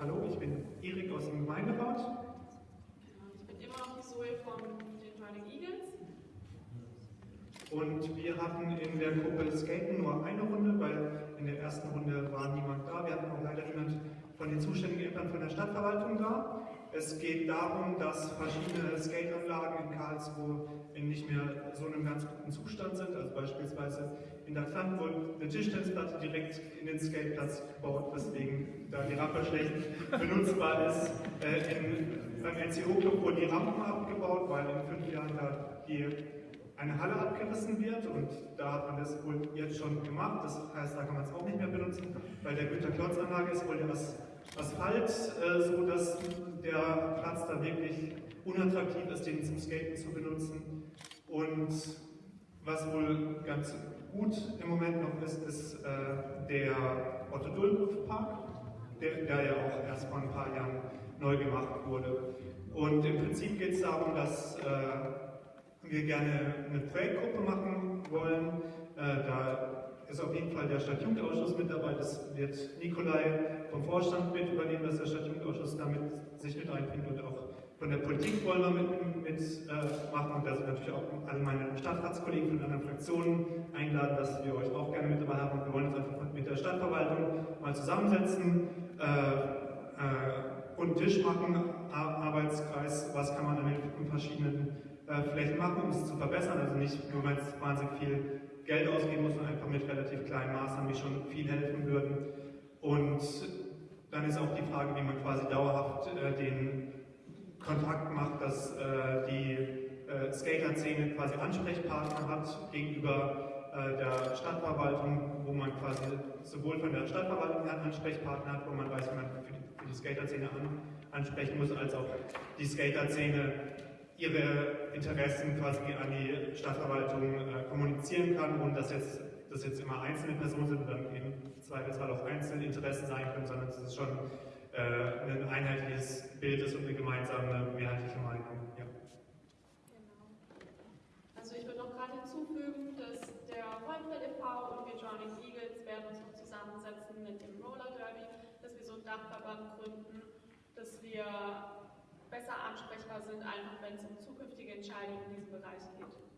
Hallo, ich bin Erik aus dem Gemeinderat. Genau, Ich bin immer noch die Zoe von den Turning Eagles. Und wir hatten in der Gruppe Skaten nur eine Runde, weil in der ersten Runde war niemand da. Wir hatten auch leider niemand von den zuständigen Ämtern von der Stadtverwaltung da. Es geht darum, dass verschiedene Skateanlagen in Karlsruhe in nicht mehr so einem ganz guten Zustand sind. Also beispielsweise in der Klant wurde eine Tischtennisplatte direkt in den Skateplatz gebaut, weswegen da die Rampe schlecht benutzbar ist. Äh, in, beim NCO-Club wurden die Rampen abgebaut, weil in fünf Jahren da die eine Halle abgerissen wird und da hat man das wohl jetzt schon gemacht. Das heißt, da kann man es auch nicht mehr benutzen. Bei der Güterklotz-Anlage ist wohl der Asphalt äh, so, dass der Platz da wirklich unattraktiv ist, den zum Skaten zu benutzen. Und was wohl ganz gut im Moment noch ist, ist äh, der Otto Dulkow Park, der, der ja auch erst vor ein paar Jahren neu gemacht wurde. Und im Prinzip geht es darum, dass äh, wir gerne eine Projektgruppe machen wollen. Äh, ist auf jeden Fall der Stadtjugendausschuss mit dabei. Das wird Nikolai vom Vorstand mit übernehmen, dass der Stadtjugendausschuss damit sich mit einbringt und auch von der Politik wollen wir mit, mit äh. Und da sind natürlich auch alle meine Stadtratskollegen von anderen Fraktionen eingeladen, dass wir euch auch gerne mit dabei haben. Und wir wollen uns einfach mit der Stadtverwaltung mal zusammensetzen. Äh, äh, und Tisch machen, Arbeitskreis, was kann man dann in verschiedenen äh, Flächen machen, um es zu verbessern. Also nicht nur, weil es wahnsinnig viel Geld ausgeben muss, sondern einfach mit relativ kleinen Maßnahmen, die schon viel helfen würden. Und dann ist auch die Frage, wie man quasi dauerhaft äh, den Kontakt macht, dass äh, die äh, Skater-Szene quasi Ansprechpartner hat gegenüber äh, der Stadtverwaltung, wo man quasi sowohl von der Stadtverwaltung her Ansprechpartner hat, wo man weiß, wie man für die, für die Skater-Szene an, ansprechen muss, als auch die Skater-Szene ihre Interessen quasi an die Stadtverwaltung äh, kommunizieren kann und dass jetzt, dass jetzt immer einzelne Personen sind und dann im Zweifelsfall auch einzelne Interessen sein können, sondern dass es schon äh, ein einheitliches Bild ist und eine gemeinsame mehrheitliche Meinung. Ja. Genau. Also ich würde noch gerade hinzufügen, dass der Holmfeld e.V. und wir Joining Eagles werden uns noch zusammensetzen mit dem Roller Derby, dass wir so einen Dachverband gründen, dass wir besser ansprechbar sind, einfach wenn es um zukünftige Entscheidungen in diesem Bereich geht.